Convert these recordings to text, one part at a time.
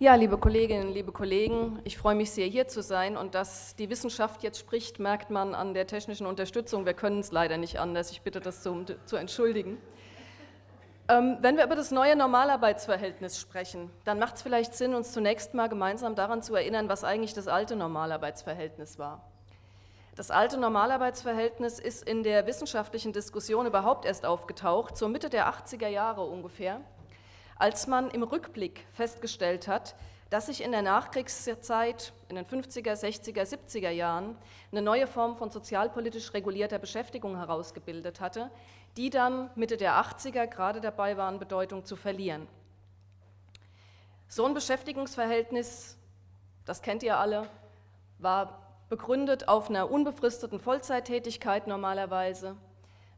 Ja, liebe Kolleginnen, liebe Kollegen, ich freue mich sehr, hier zu sein und dass die Wissenschaft jetzt spricht, merkt man an der technischen Unterstützung. Wir können es leider nicht anders. Ich bitte das zu, zu entschuldigen. Ähm, wenn wir über das neue Normalarbeitsverhältnis sprechen, dann macht es vielleicht Sinn, uns zunächst mal gemeinsam daran zu erinnern, was eigentlich das alte Normalarbeitsverhältnis war. Das alte Normalarbeitsverhältnis ist in der wissenschaftlichen Diskussion überhaupt erst aufgetaucht, zur Mitte der 80er Jahre ungefähr als man im Rückblick festgestellt hat, dass sich in der Nachkriegszeit, in den 50er, 60er, 70er Jahren, eine neue Form von sozialpolitisch regulierter Beschäftigung herausgebildet hatte, die dann Mitte der 80er gerade dabei waren, Bedeutung zu verlieren. So ein Beschäftigungsverhältnis, das kennt ihr alle, war begründet auf einer unbefristeten Vollzeittätigkeit normalerweise,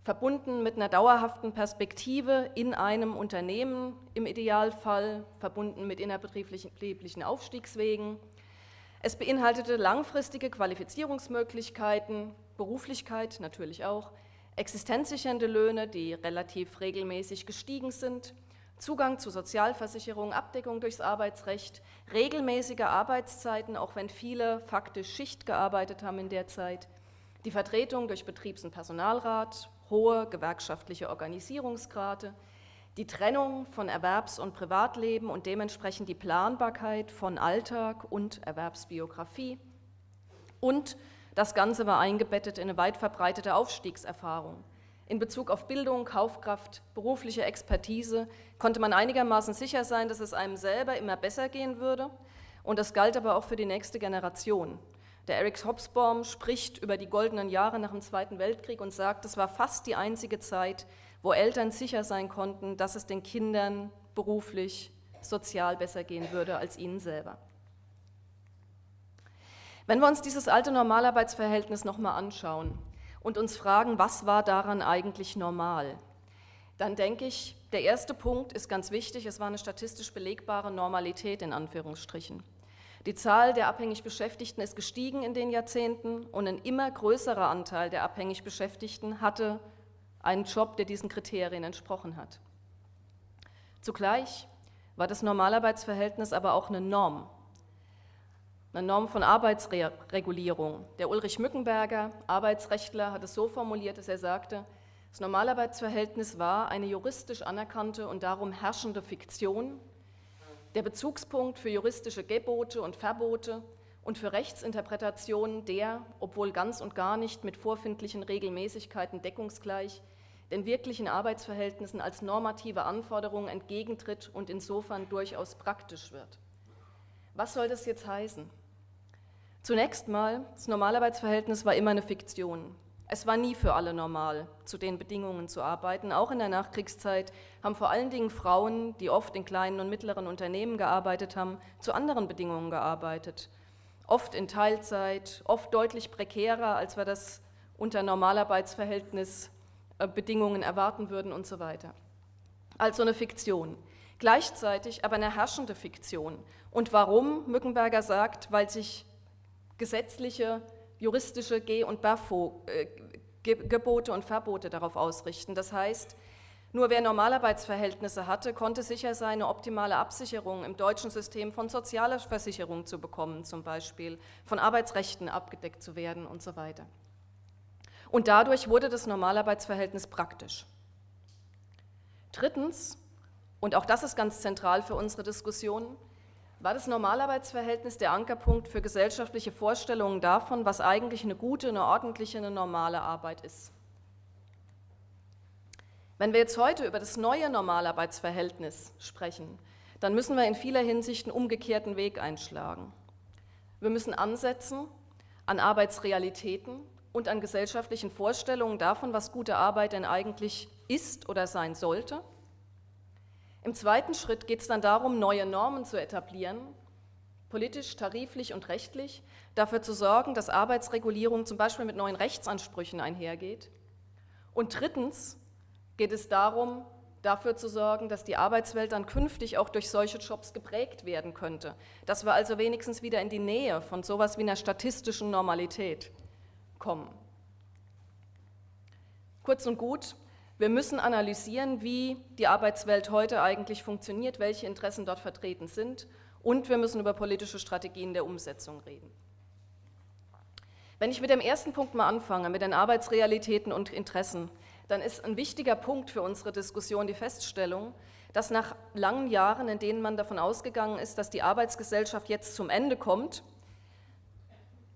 verbunden mit einer dauerhaften Perspektive in einem Unternehmen im Idealfall, verbunden mit innerbetrieblichen Aufstiegswegen. Es beinhaltete langfristige Qualifizierungsmöglichkeiten, Beruflichkeit natürlich auch, existenzsichernde Löhne, die relativ regelmäßig gestiegen sind, Zugang zu Sozialversicherung, Abdeckung durchs Arbeitsrecht, regelmäßige Arbeitszeiten, auch wenn viele faktisch Schicht gearbeitet haben in der Zeit, die Vertretung durch Betriebs- und Personalrat, hohe gewerkschaftliche Organisierungsgrade, die Trennung von Erwerbs- und Privatleben und dementsprechend die Planbarkeit von Alltag und Erwerbsbiografie. Und das Ganze war eingebettet in eine weit verbreitete Aufstiegserfahrung. In Bezug auf Bildung, Kaufkraft, berufliche Expertise konnte man einigermaßen sicher sein, dass es einem selber immer besser gehen würde. Und das galt aber auch für die nächste Generation. Der Eric Hobsbawm spricht über die goldenen Jahre nach dem Zweiten Weltkrieg und sagt, es war fast die einzige Zeit, wo Eltern sicher sein konnten, dass es den Kindern beruflich, sozial besser gehen würde als ihnen selber. Wenn wir uns dieses alte Normalarbeitsverhältnis nochmal anschauen und uns fragen, was war daran eigentlich normal, dann denke ich, der erste Punkt ist ganz wichtig, es war eine statistisch belegbare Normalität in Anführungsstrichen. Die Zahl der abhängig Beschäftigten ist gestiegen in den Jahrzehnten und ein immer größerer Anteil der abhängig Beschäftigten hatte einen Job, der diesen Kriterien entsprochen hat. Zugleich war das Normalarbeitsverhältnis aber auch eine Norm, eine Norm von Arbeitsregulierung. Der Ulrich Mückenberger, Arbeitsrechtler, hat es so formuliert, dass er sagte, das Normalarbeitsverhältnis war eine juristisch anerkannte und darum herrschende Fiktion, der Bezugspunkt für juristische Gebote und Verbote und für Rechtsinterpretationen, der, obwohl ganz und gar nicht mit vorfindlichen Regelmäßigkeiten deckungsgleich, den wirklichen Arbeitsverhältnissen als normative Anforderung entgegentritt und insofern durchaus praktisch wird. Was soll das jetzt heißen? Zunächst mal, das Normalarbeitsverhältnis war immer eine Fiktion. Es war nie für alle normal, zu den Bedingungen zu arbeiten. Auch in der Nachkriegszeit haben vor allen Dingen Frauen, die oft in kleinen und mittleren Unternehmen gearbeitet haben, zu anderen Bedingungen gearbeitet. Oft in Teilzeit, oft deutlich prekärer, als wir das unter Normalarbeitsverhältnis äh, Bedingungen erwarten würden und so weiter. Also eine Fiktion. Gleichzeitig aber eine herrschende Fiktion. Und warum? Mückenberger sagt, weil sich gesetzliche juristische Geh- und äh, Gebote und Verbote darauf ausrichten. Das heißt, nur wer Normalarbeitsverhältnisse hatte, konnte sicher sein, eine optimale Absicherung im deutschen System von sozialer Versicherung zu bekommen, zum Beispiel von Arbeitsrechten abgedeckt zu werden und so weiter. Und dadurch wurde das Normalarbeitsverhältnis praktisch. Drittens, und auch das ist ganz zentral für unsere Diskussion, war das Normalarbeitsverhältnis der Ankerpunkt für gesellschaftliche Vorstellungen davon, was eigentlich eine gute, eine ordentliche, eine normale Arbeit ist. Wenn wir jetzt heute über das neue Normalarbeitsverhältnis sprechen, dann müssen wir in vieler Hinsicht einen umgekehrten Weg einschlagen. Wir müssen ansetzen an Arbeitsrealitäten und an gesellschaftlichen Vorstellungen davon, was gute Arbeit denn eigentlich ist oder sein sollte – im zweiten Schritt geht es dann darum, neue Normen zu etablieren, politisch, tariflich und rechtlich, dafür zu sorgen, dass Arbeitsregulierung zum Beispiel mit neuen Rechtsansprüchen einhergeht. Und drittens geht es darum, dafür zu sorgen, dass die Arbeitswelt dann künftig auch durch solche Jobs geprägt werden könnte. Dass wir also wenigstens wieder in die Nähe von sowas wie einer statistischen Normalität kommen. Kurz und gut, wir müssen analysieren, wie die Arbeitswelt heute eigentlich funktioniert, welche Interessen dort vertreten sind Und wir müssen über politische Strategien der Umsetzung reden. Wenn ich mit dem ersten Punkt mal anfange, mit den Arbeitsrealitäten und Interessen, dann ist ein wichtiger Punkt für unsere Diskussion die Feststellung, dass nach langen Jahren, in denen man davon ausgegangen ist, dass die Arbeitsgesellschaft jetzt zum Ende kommt,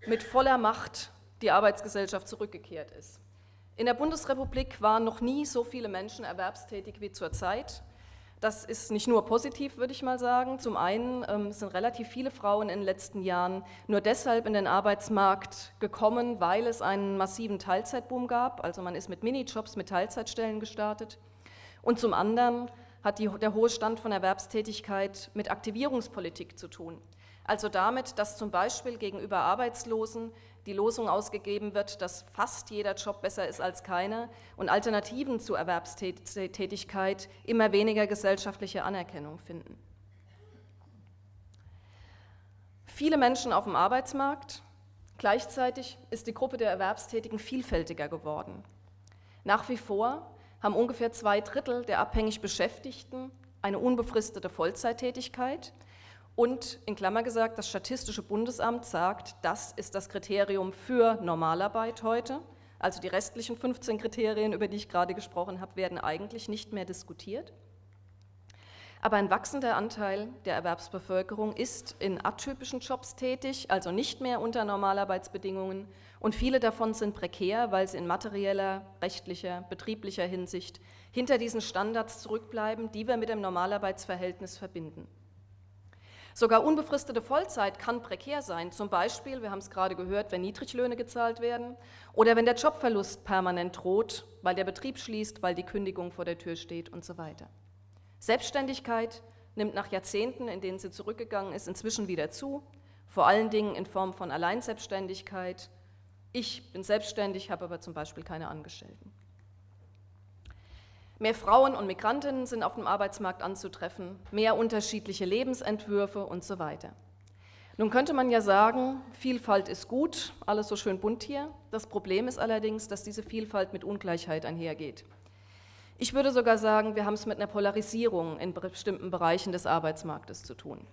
mit voller Macht die Arbeitsgesellschaft zurückgekehrt ist. In der Bundesrepublik waren noch nie so viele Menschen erwerbstätig wie zurzeit. Das ist nicht nur positiv, würde ich mal sagen. Zum einen ähm, sind relativ viele Frauen in den letzten Jahren nur deshalb in den Arbeitsmarkt gekommen, weil es einen massiven Teilzeitboom gab. Also man ist mit Minijobs, mit Teilzeitstellen gestartet. Und zum anderen hat die, der hohe Stand von Erwerbstätigkeit mit Aktivierungspolitik zu tun. Also damit, dass zum Beispiel gegenüber Arbeitslosen die Losung ausgegeben wird, dass fast jeder Job besser ist als keiner und Alternativen zur Erwerbstätigkeit immer weniger gesellschaftliche Anerkennung finden. Viele Menschen auf dem Arbeitsmarkt, gleichzeitig ist die Gruppe der Erwerbstätigen vielfältiger geworden. Nach wie vor haben ungefähr zwei Drittel der abhängig Beschäftigten eine unbefristete Vollzeittätigkeit und in Klammer gesagt, das Statistische Bundesamt sagt, das ist das Kriterium für Normalarbeit heute. Also die restlichen 15 Kriterien, über die ich gerade gesprochen habe, werden eigentlich nicht mehr diskutiert. Aber ein wachsender Anteil der Erwerbsbevölkerung ist in atypischen Jobs tätig, also nicht mehr unter Normalarbeitsbedingungen. Und viele davon sind prekär, weil sie in materieller, rechtlicher, betrieblicher Hinsicht hinter diesen Standards zurückbleiben, die wir mit dem Normalarbeitsverhältnis verbinden. Sogar unbefristete Vollzeit kann prekär sein, zum Beispiel, wir haben es gerade gehört, wenn Niedriglöhne gezahlt werden oder wenn der Jobverlust permanent droht, weil der Betrieb schließt, weil die Kündigung vor der Tür steht und so weiter. Selbstständigkeit nimmt nach Jahrzehnten, in denen sie zurückgegangen ist, inzwischen wieder zu, vor allen Dingen in Form von Alleinselbstständigkeit. Ich bin selbstständig, habe aber zum Beispiel keine Angestellten. Mehr Frauen und Migrantinnen sind auf dem Arbeitsmarkt anzutreffen, mehr unterschiedliche Lebensentwürfe und so weiter. Nun könnte man ja sagen, Vielfalt ist gut, alles so schön bunt hier. Das Problem ist allerdings, dass diese Vielfalt mit Ungleichheit einhergeht. Ich würde sogar sagen, wir haben es mit einer Polarisierung in bestimmten Bereichen des Arbeitsmarktes zu tun.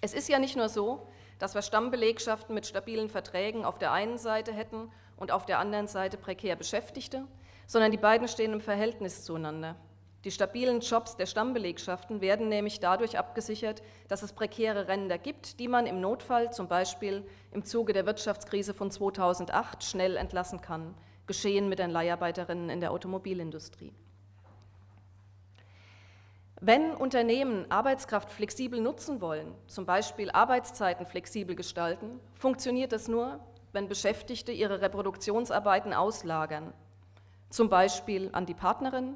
Es ist ja nicht nur so, dass wir Stammbelegschaften mit stabilen Verträgen auf der einen Seite hätten und auf der anderen Seite prekär Beschäftigte, sondern die beiden stehen im Verhältnis zueinander. Die stabilen Jobs der Stammbelegschaften werden nämlich dadurch abgesichert, dass es prekäre Ränder gibt, die man im Notfall, zum Beispiel im Zuge der Wirtschaftskrise von 2008, schnell entlassen kann, geschehen mit den Leiharbeiterinnen in der Automobilindustrie. Wenn Unternehmen Arbeitskraft flexibel nutzen wollen, zum Beispiel Arbeitszeiten flexibel gestalten, funktioniert das nur, wenn Beschäftigte ihre Reproduktionsarbeiten auslagern, zum Beispiel an die Partnerin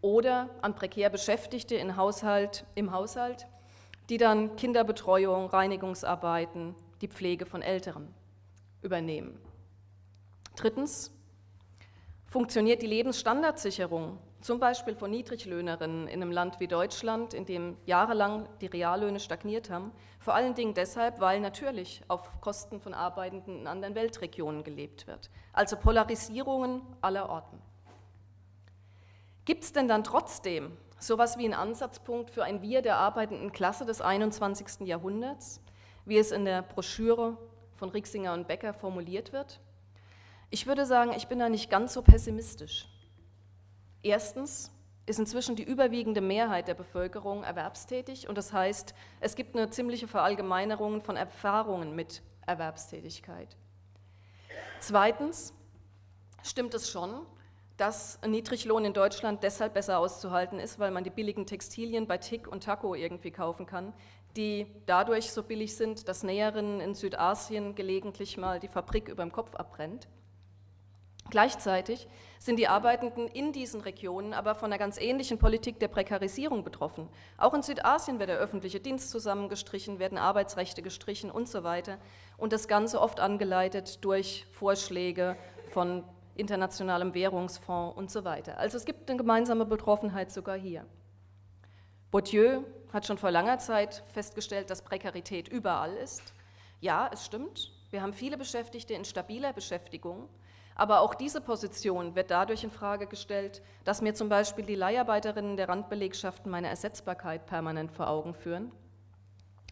oder an prekär Beschäftigte im Haushalt, im Haushalt, die dann Kinderbetreuung, Reinigungsarbeiten, die Pflege von Älteren übernehmen. Drittens funktioniert die Lebensstandardsicherung, zum Beispiel von Niedriglöhnerinnen in einem Land wie Deutschland, in dem jahrelang die Reallöhne stagniert haben, vor allen Dingen deshalb, weil natürlich auf Kosten von Arbeitenden in anderen Weltregionen gelebt wird. Also Polarisierungen aller Orten. Gibt es denn dann trotzdem sowas wie einen Ansatzpunkt für ein Wir der arbeitenden Klasse des 21. Jahrhunderts, wie es in der Broschüre von Rixinger und Becker formuliert wird? Ich würde sagen, ich bin da nicht ganz so pessimistisch. Erstens ist inzwischen die überwiegende Mehrheit der Bevölkerung erwerbstätig und das heißt, es gibt eine ziemliche Verallgemeinerung von Erfahrungen mit Erwerbstätigkeit. Zweitens stimmt es schon, dass Niedriglohn in Deutschland deshalb besser auszuhalten ist, weil man die billigen Textilien bei Tick und Taco irgendwie kaufen kann, die dadurch so billig sind, dass Näherinnen in Südasien gelegentlich mal die Fabrik über dem Kopf abbrennt. Gleichzeitig sind die Arbeitenden in diesen Regionen aber von einer ganz ähnlichen Politik der Prekarisierung betroffen. Auch in Südasien wird der öffentliche Dienst zusammengestrichen, werden Arbeitsrechte gestrichen und so weiter. Und das Ganze oft angeleitet durch Vorschläge von Internationalem Währungsfonds und so weiter. Also es gibt eine gemeinsame Betroffenheit sogar hier. Bourdieu hat schon vor langer Zeit festgestellt, dass Prekarität überall ist. Ja, es stimmt. Wir haben viele Beschäftigte in stabiler Beschäftigung, aber auch diese Position wird dadurch in Frage gestellt, dass mir zum Beispiel die Leiharbeiterinnen der Randbelegschaften meine Ersetzbarkeit permanent vor Augen führen.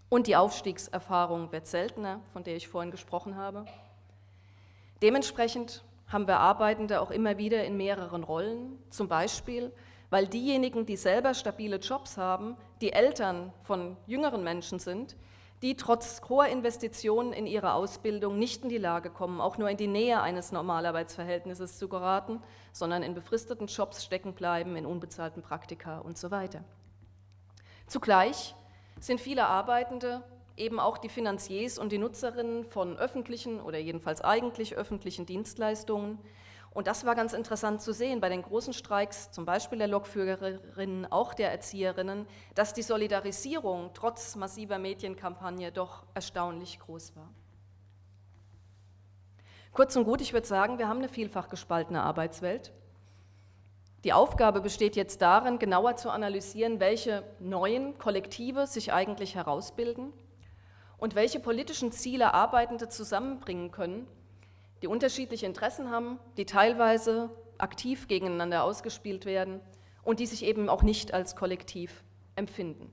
Und die Aufstiegserfahrung wird seltener, von der ich vorhin gesprochen habe. Dementsprechend haben wir Arbeitende auch immer wieder in mehreren Rollen, zum Beispiel, weil diejenigen, die selber stabile Jobs haben, die Eltern von jüngeren Menschen sind, die trotz hoher Investitionen in ihre Ausbildung nicht in die Lage kommen, auch nur in die Nähe eines Normalarbeitsverhältnisses zu geraten, sondern in befristeten Jobs stecken bleiben, in unbezahlten Praktika und so weiter. Zugleich sind viele Arbeitende eben auch die Finanziers und die Nutzerinnen von öffentlichen oder jedenfalls eigentlich öffentlichen Dienstleistungen. Und das war ganz interessant zu sehen bei den großen Streiks, zum Beispiel der Lokführerinnen, auch der Erzieherinnen, dass die Solidarisierung trotz massiver Medienkampagne doch erstaunlich groß war. Kurz und gut, ich würde sagen, wir haben eine vielfach gespaltene Arbeitswelt. Die Aufgabe besteht jetzt darin, genauer zu analysieren, welche neuen Kollektive sich eigentlich herausbilden und welche politischen Ziele Arbeitende zusammenbringen können, die unterschiedliche Interessen haben, die teilweise aktiv gegeneinander ausgespielt werden und die sich eben auch nicht als Kollektiv empfinden.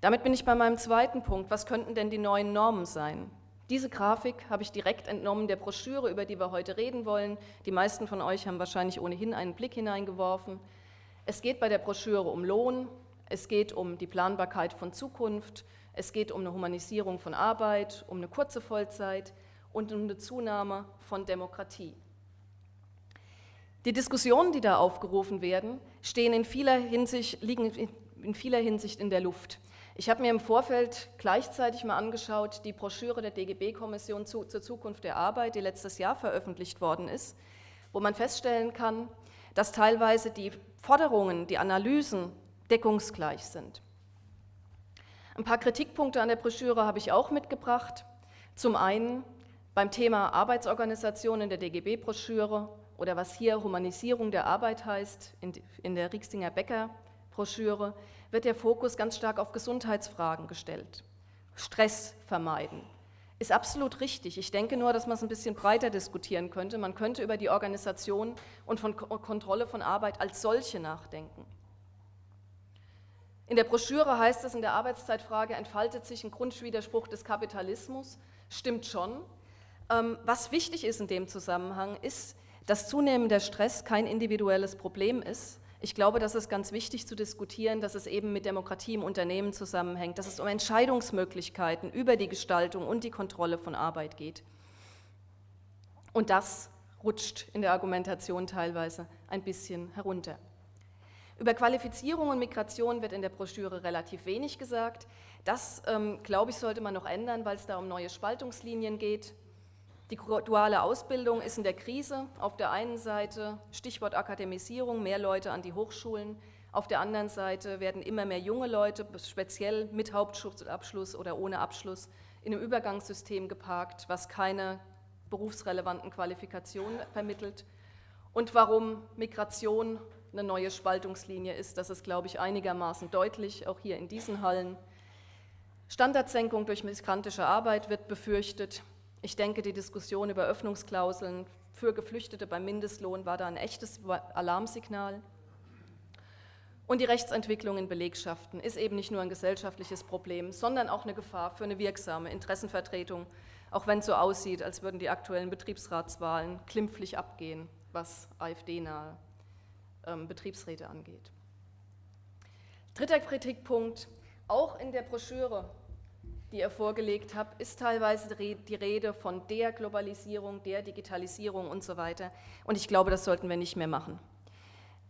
Damit bin ich bei meinem zweiten Punkt. Was könnten denn die neuen Normen sein? Diese Grafik habe ich direkt entnommen der Broschüre, über die wir heute reden wollen. Die meisten von euch haben wahrscheinlich ohnehin einen Blick hineingeworfen. Es geht bei der Broschüre um Lohn, es geht um die Planbarkeit von Zukunft, es geht um eine Humanisierung von Arbeit, um eine kurze Vollzeit und um eine Zunahme von Demokratie. Die Diskussionen, die da aufgerufen werden, stehen in vieler Hinsicht, liegen in vieler Hinsicht in der Luft. Ich habe mir im Vorfeld gleichzeitig mal angeschaut, die Broschüre der DGB-Kommission zu, zur Zukunft der Arbeit, die letztes Jahr veröffentlicht worden ist, wo man feststellen kann, dass teilweise die Forderungen, die Analysen deckungsgleich sind. Ein paar Kritikpunkte an der Broschüre habe ich auch mitgebracht. Zum einen beim Thema Arbeitsorganisation in der DGB-Broschüre oder was hier Humanisierung der Arbeit heißt, in der Rieksinger Becker-Broschüre, wird der Fokus ganz stark auf Gesundheitsfragen gestellt. Stress vermeiden. Ist absolut richtig. Ich denke nur, dass man es ein bisschen breiter diskutieren könnte. Man könnte über die Organisation und von Kontrolle von Arbeit als solche nachdenken. In der Broschüre heißt es, in der Arbeitszeitfrage entfaltet sich ein Grundwiderspruch des Kapitalismus. Stimmt schon. Ähm, was wichtig ist in dem Zusammenhang, ist, dass zunehmender Stress kein individuelles Problem ist. Ich glaube, das ist ganz wichtig zu diskutieren, dass es eben mit Demokratie im Unternehmen zusammenhängt, dass es um Entscheidungsmöglichkeiten über die Gestaltung und die Kontrolle von Arbeit geht. Und das rutscht in der Argumentation teilweise ein bisschen herunter. Über Qualifizierung und Migration wird in der Broschüre relativ wenig gesagt. Das, ähm, glaube ich, sollte man noch ändern, weil es da um neue Spaltungslinien geht. Die duale Ausbildung ist in der Krise. Auf der einen Seite Stichwort Akademisierung, mehr Leute an die Hochschulen. Auf der anderen Seite werden immer mehr junge Leute, speziell mit Hauptschulabschluss oder ohne Abschluss, in einem Übergangssystem geparkt, was keine berufsrelevanten Qualifikationen vermittelt. Und warum Migration eine neue Spaltungslinie ist. Das ist, glaube ich, einigermaßen deutlich, auch hier in diesen Hallen. Standardsenkung durch migrantische Arbeit wird befürchtet. Ich denke, die Diskussion über Öffnungsklauseln für Geflüchtete beim Mindestlohn war da ein echtes Alarmsignal. Und die Rechtsentwicklung in Belegschaften ist eben nicht nur ein gesellschaftliches Problem, sondern auch eine Gefahr für eine wirksame Interessenvertretung, auch wenn es so aussieht, als würden die aktuellen Betriebsratswahlen klimpflich abgehen, was AfD-nahe ähm, Betriebsräte angeht. Dritter Kritikpunkt, auch in der Broschüre, die ihr vorgelegt habt, ist teilweise die Rede von der Globalisierung, der Digitalisierung und so weiter. Und ich glaube, das sollten wir nicht mehr machen.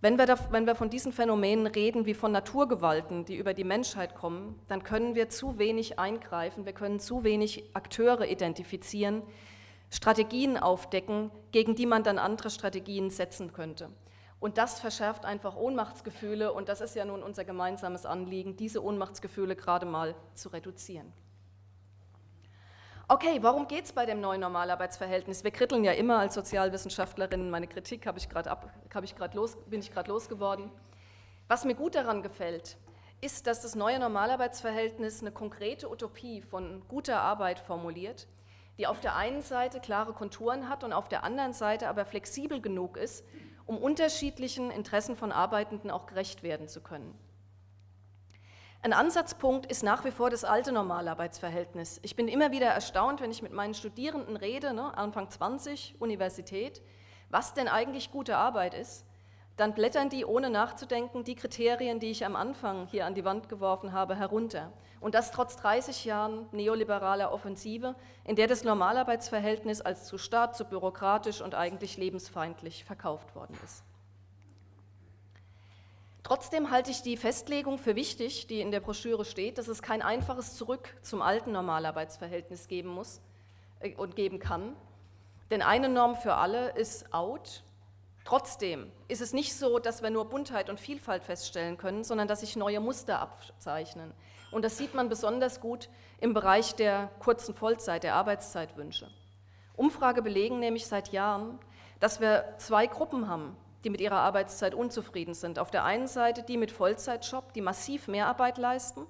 Wenn wir, da, wenn wir von diesen Phänomenen reden wie von Naturgewalten, die über die Menschheit kommen, dann können wir zu wenig eingreifen, wir können zu wenig Akteure identifizieren, Strategien aufdecken, gegen die man dann andere Strategien setzen könnte. Und das verschärft einfach Ohnmachtsgefühle und das ist ja nun unser gemeinsames Anliegen, diese Ohnmachtsgefühle gerade mal zu reduzieren. Okay, warum geht es bei dem neuen Normalarbeitsverhältnis? Wir kritteln ja immer als Sozialwissenschaftlerinnen, meine Kritik habe ich grad ab, hab los, bin ich gerade losgeworden. Was mir gut daran gefällt, ist, dass das neue Normalarbeitsverhältnis eine konkrete Utopie von guter Arbeit formuliert, die auf der einen Seite klare Konturen hat und auf der anderen Seite aber flexibel genug ist, um unterschiedlichen Interessen von Arbeitenden auch gerecht werden zu können. Ein Ansatzpunkt ist nach wie vor das alte Normalarbeitsverhältnis. Ich bin immer wieder erstaunt, wenn ich mit meinen Studierenden rede, ne, Anfang 20, Universität, was denn eigentlich gute Arbeit ist. Dann blättern die, ohne nachzudenken, die Kriterien, die ich am Anfang hier an die Wand geworfen habe, herunter. Und das trotz 30 Jahren neoliberaler Offensive, in der das Normalarbeitsverhältnis als zu stark, zu bürokratisch und eigentlich lebensfeindlich verkauft worden ist. Trotzdem halte ich die Festlegung für wichtig, die in der Broschüre steht, dass es kein einfaches Zurück zum alten Normalarbeitsverhältnis geben muss äh, und geben kann. Denn eine Norm für alle ist out. Trotzdem ist es nicht so, dass wir nur Buntheit und Vielfalt feststellen können, sondern dass sich neue Muster abzeichnen. Und das sieht man besonders gut im Bereich der kurzen Vollzeit, der Arbeitszeitwünsche. Umfrage belegen nämlich seit Jahren, dass wir zwei Gruppen haben, die mit ihrer Arbeitszeit unzufrieden sind. Auf der einen Seite die mit Vollzeitjob, die massiv Mehrarbeit leisten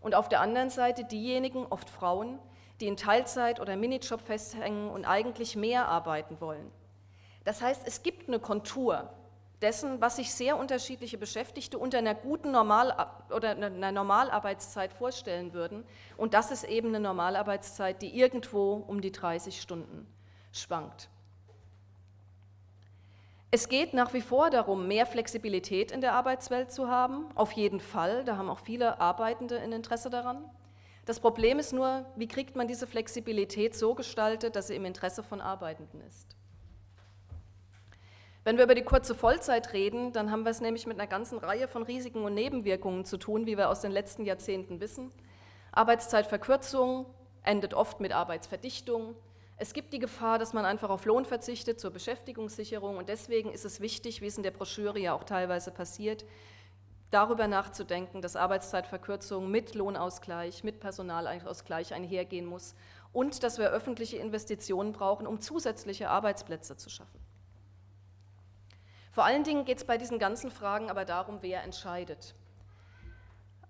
und auf der anderen Seite diejenigen, oft Frauen, die in Teilzeit oder Minijob festhängen und eigentlich mehr arbeiten wollen. Das heißt, es gibt eine Kontur dessen, was sich sehr unterschiedliche Beschäftigte unter einer guten Normal oder einer Normalarbeitszeit vorstellen würden. Und das ist eben eine Normalarbeitszeit, die irgendwo um die 30 Stunden schwankt. Es geht nach wie vor darum, mehr Flexibilität in der Arbeitswelt zu haben, auf jeden Fall, da haben auch viele Arbeitende ein Interesse daran. Das Problem ist nur, wie kriegt man diese Flexibilität so gestaltet, dass sie im Interesse von Arbeitenden ist. Wenn wir über die kurze Vollzeit reden, dann haben wir es nämlich mit einer ganzen Reihe von Risiken und Nebenwirkungen zu tun, wie wir aus den letzten Jahrzehnten wissen. Arbeitszeitverkürzung endet oft mit Arbeitsverdichtung, es gibt die Gefahr, dass man einfach auf Lohn verzichtet zur Beschäftigungssicherung und deswegen ist es wichtig, wie es in der Broschüre ja auch teilweise passiert, darüber nachzudenken, dass Arbeitszeitverkürzung mit Lohnausgleich, mit Personalausgleich einhergehen muss und dass wir öffentliche Investitionen brauchen, um zusätzliche Arbeitsplätze zu schaffen. Vor allen Dingen geht es bei diesen ganzen Fragen aber darum, wer entscheidet.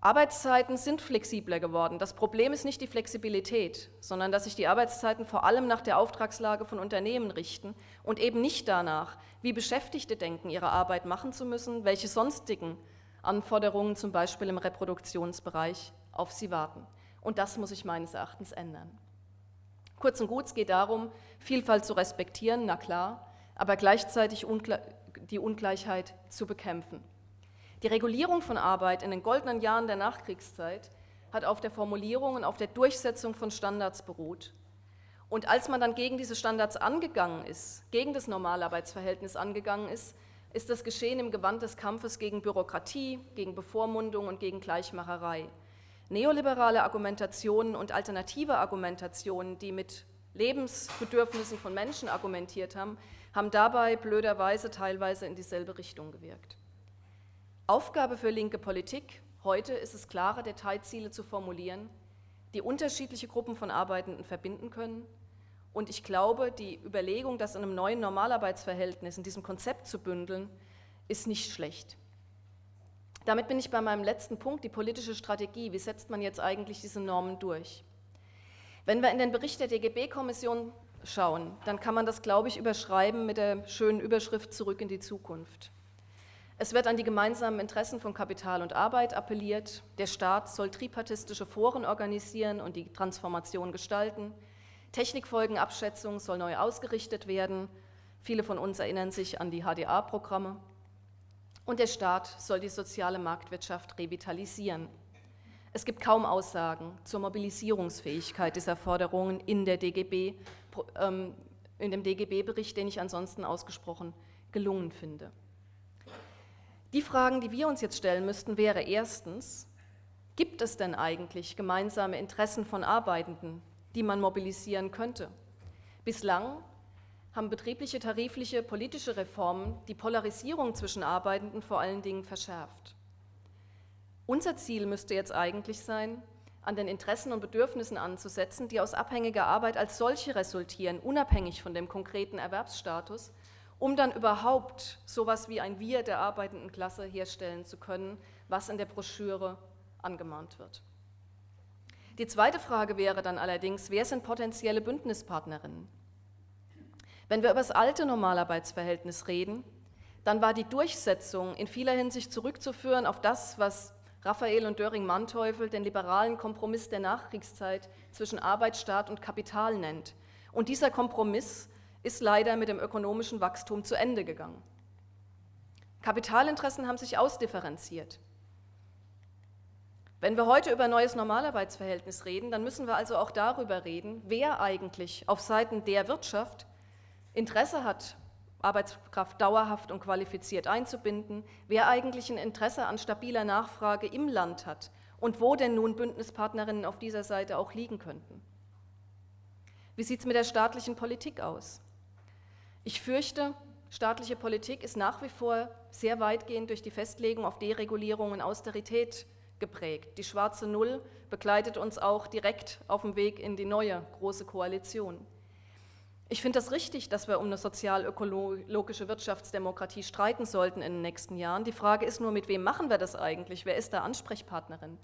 Arbeitszeiten sind flexibler geworden. Das Problem ist nicht die Flexibilität, sondern dass sich die Arbeitszeiten vor allem nach der Auftragslage von Unternehmen richten und eben nicht danach, wie Beschäftigte denken, ihre Arbeit machen zu müssen, welche sonstigen Anforderungen zum Beispiel im Reproduktionsbereich auf sie warten. Und das muss sich meines Erachtens ändern. Kurz und gut, es geht darum, Vielfalt zu respektieren, na klar, aber gleichzeitig die Ungleichheit zu bekämpfen. Die Regulierung von Arbeit in den goldenen Jahren der Nachkriegszeit hat auf der Formulierung und auf der Durchsetzung von Standards beruht. Und als man dann gegen diese Standards angegangen ist, gegen das Normalarbeitsverhältnis angegangen ist, ist das geschehen im Gewand des Kampfes gegen Bürokratie, gegen Bevormundung und gegen Gleichmacherei. Neoliberale Argumentationen und alternative Argumentationen, die mit Lebensbedürfnissen von Menschen argumentiert haben, haben dabei blöderweise teilweise in dieselbe Richtung gewirkt. Aufgabe für linke Politik heute ist es, klare Detailziele zu formulieren, die unterschiedliche Gruppen von Arbeitenden verbinden können. Und ich glaube, die Überlegung, das in einem neuen Normalarbeitsverhältnis, in diesem Konzept zu bündeln, ist nicht schlecht. Damit bin ich bei meinem letzten Punkt, die politische Strategie. Wie setzt man jetzt eigentlich diese Normen durch? Wenn wir in den Bericht der DGB-Kommission schauen, dann kann man das, glaube ich, überschreiben mit der schönen Überschrift Zurück in die Zukunft. Es wird an die gemeinsamen Interessen von Kapital und Arbeit appelliert. Der Staat soll tripartistische Foren organisieren und die Transformation gestalten. Technikfolgenabschätzung soll neu ausgerichtet werden. Viele von uns erinnern sich an die HDA-Programme. Und der Staat soll die soziale Marktwirtschaft revitalisieren. Es gibt kaum Aussagen zur Mobilisierungsfähigkeit dieser Forderungen in, DGB, ähm, in dem DGB-Bericht, den ich ansonsten ausgesprochen gelungen finde. Die Fragen, die wir uns jetzt stellen müssten, wäre erstens, gibt es denn eigentlich gemeinsame Interessen von Arbeitenden, die man mobilisieren könnte? Bislang haben betriebliche, tarifliche, politische Reformen die Polarisierung zwischen Arbeitenden vor allen Dingen verschärft. Unser Ziel müsste jetzt eigentlich sein, an den Interessen und Bedürfnissen anzusetzen, die aus abhängiger Arbeit als solche resultieren, unabhängig von dem konkreten Erwerbsstatus um dann überhaupt sowas wie ein Wir der arbeitenden Klasse herstellen zu können, was in der Broschüre angemahnt wird. Die zweite Frage wäre dann allerdings, wer sind potenzielle Bündnispartnerinnen? Wenn wir über das alte Normalarbeitsverhältnis reden, dann war die Durchsetzung in vieler Hinsicht zurückzuführen auf das, was Raphael und Döring-Manteuffel den liberalen Kompromiss der Nachkriegszeit zwischen Arbeit, Staat und Kapital nennt. Und dieser Kompromiss ist leider mit dem ökonomischen Wachstum zu Ende gegangen. Kapitalinteressen haben sich ausdifferenziert. Wenn wir heute über neues Normalarbeitsverhältnis reden, dann müssen wir also auch darüber reden, wer eigentlich auf Seiten der Wirtschaft Interesse hat, Arbeitskraft dauerhaft und qualifiziert einzubinden, wer eigentlich ein Interesse an stabiler Nachfrage im Land hat und wo denn nun Bündnispartnerinnen auf dieser Seite auch liegen könnten. Wie sieht es mit der staatlichen Politik aus? Ich fürchte, staatliche Politik ist nach wie vor sehr weitgehend durch die Festlegung auf Deregulierung und Austerität geprägt. Die schwarze Null begleitet uns auch direkt auf dem Weg in die neue große Koalition. Ich finde das richtig, dass wir um eine sozial-ökologische Wirtschaftsdemokratie streiten sollten in den nächsten Jahren. Die Frage ist nur, mit wem machen wir das eigentlich? Wer ist da Ansprechpartnerin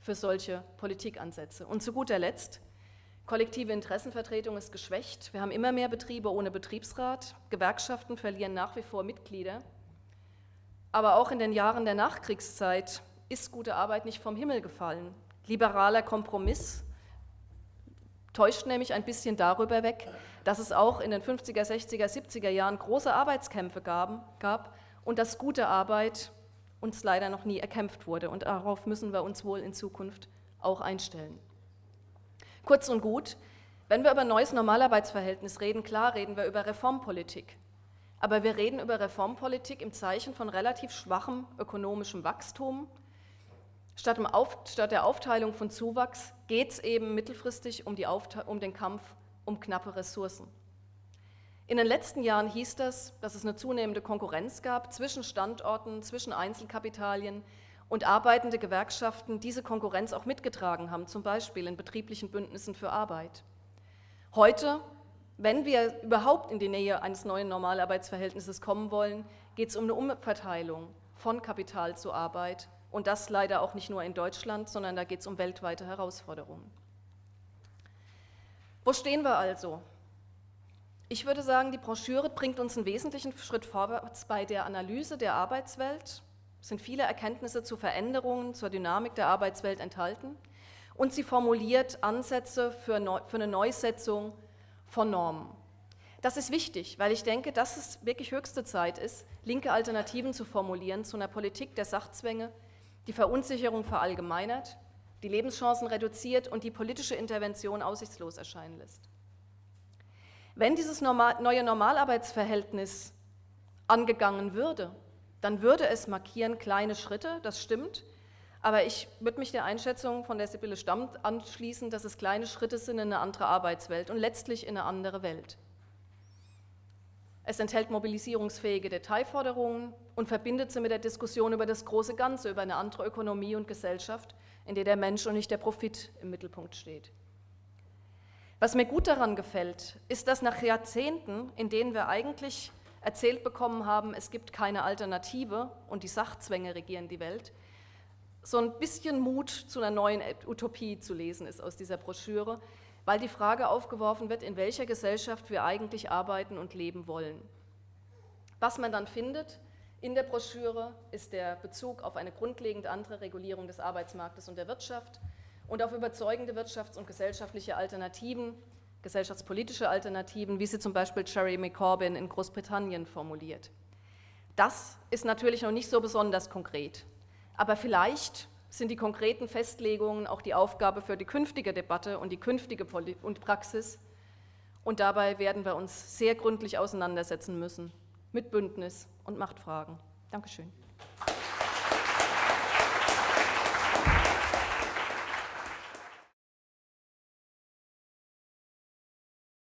für solche Politikansätze? Und zu guter Letzt, kollektive Interessenvertretung ist geschwächt. Wir haben immer mehr Betriebe ohne Betriebsrat. Gewerkschaften verlieren nach wie vor Mitglieder. Aber auch in den Jahren der Nachkriegszeit ist gute Arbeit nicht vom Himmel gefallen. Liberaler Kompromiss täuscht nämlich ein bisschen darüber weg, dass es auch in den 50er, 60er, 70er Jahren große Arbeitskämpfe gab, und dass gute Arbeit uns leider noch nie erkämpft wurde. Und darauf müssen wir uns wohl in Zukunft auch einstellen. Kurz und gut, wenn wir über neues Normalarbeitsverhältnis reden, klar reden wir über Reformpolitik. Aber wir reden über Reformpolitik im Zeichen von relativ schwachem ökonomischem Wachstum, Statt, statt, der Aufteilung von Zuwachs geht es eben mittelfristig um, um, den Kampf um knappe Ressourcen. In den letzten Jahren hieß das, dass es eine zunehmende Konkurrenz gab zwischen Standorten, zwischen Einzelkapitalien und arbeitende Gewerkschaften diese Konkurrenz auch mitgetragen haben, zum Beispiel in betrieblichen Bündnissen für Arbeit. Heute, wenn wir überhaupt in die Nähe eines neuen Normalarbeitsverhältnisses kommen wollen, geht es um eine Umverteilung von Kapital zu Arbeit und das leider auch nicht nur in Deutschland, sondern da geht es um weltweite Herausforderungen. Wo stehen wir also? Ich würde sagen, die Broschüre bringt uns einen wesentlichen Schritt vorwärts bei der Analyse der Arbeitswelt. Sind viele Erkenntnisse zu Veränderungen, zur Dynamik der Arbeitswelt enthalten. Und sie formuliert Ansätze für, für eine Neusetzung von Normen. Das ist wichtig, weil ich denke, dass es wirklich höchste Zeit ist, linke Alternativen zu formulieren zu einer Politik der Sachzwänge, die Verunsicherung verallgemeinert, die Lebenschancen reduziert und die politische Intervention aussichtslos erscheinen lässt. Wenn dieses normal, neue Normalarbeitsverhältnis angegangen würde, dann würde es markieren kleine Schritte, das stimmt, aber ich würde mich der Einschätzung von der Sibylle Stamm anschließen, dass es kleine Schritte sind in eine andere Arbeitswelt und letztlich in eine andere Welt. Es enthält mobilisierungsfähige Detailforderungen und verbindet sie mit der Diskussion über das große Ganze, über eine andere Ökonomie und Gesellschaft, in der der Mensch und nicht der Profit im Mittelpunkt steht. Was mir gut daran gefällt, ist, dass nach Jahrzehnten, in denen wir eigentlich erzählt bekommen haben, es gibt keine Alternative und die Sachzwänge regieren die Welt, so ein bisschen Mut zu einer neuen Utopie zu lesen ist aus dieser Broschüre, weil die Frage aufgeworfen wird, in welcher Gesellschaft wir eigentlich arbeiten und leben wollen. Was man dann findet in der Broschüre ist der Bezug auf eine grundlegend andere Regulierung des Arbeitsmarktes und der Wirtschaft und auf überzeugende wirtschafts- und gesellschaftliche Alternativen, gesellschaftspolitische Alternativen, wie sie zum Beispiel Jeremy Corbyn in Großbritannien formuliert. Das ist natürlich noch nicht so besonders konkret, aber vielleicht sind die konkreten Festlegungen auch die Aufgabe für die künftige Debatte und die künftige Poli und Praxis. Und dabei werden wir uns sehr gründlich auseinandersetzen müssen mit Bündnis und Machtfragen. Dankeschön.